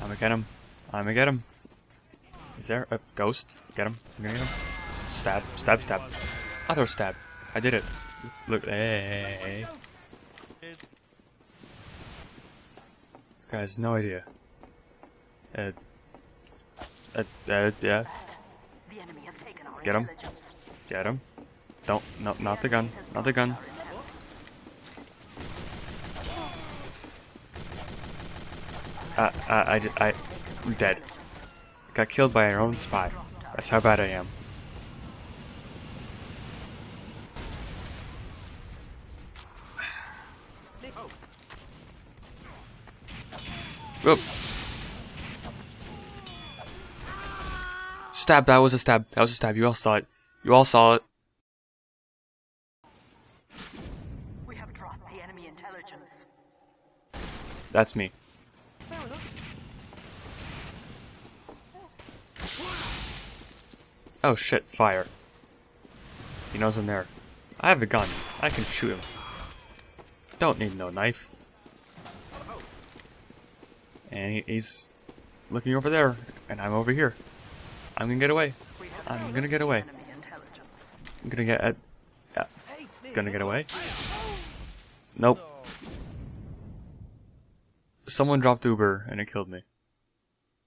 I'm gonna get him. I'm gonna get him. Is there a ghost? Get him. I'm gonna get him. S stab. Stab, stab. Other stab. I did it. Look. Hey. This guy has no idea. Uh. Uh, uh, yeah. The enemy has taken our Get him. Get him. Don't. No, not the gun. Not the gun. Uh, uh, I, I, I'm dead. Got killed by our own spy. That's how bad I am. Whoop. Stab, that was a stab. That was a stab. You all saw it. You all saw it. We have dropped the enemy intelligence. That's me. Oh shit, fire. He knows I'm there. I have a gun. I can shoot him. Don't need no knife. And he, he's looking over there, and I'm over here. I'm gonna get away. I'm gonna get away. I'm gonna get at. Yeah. Gonna get away. Nope. Someone dropped Uber and it killed me.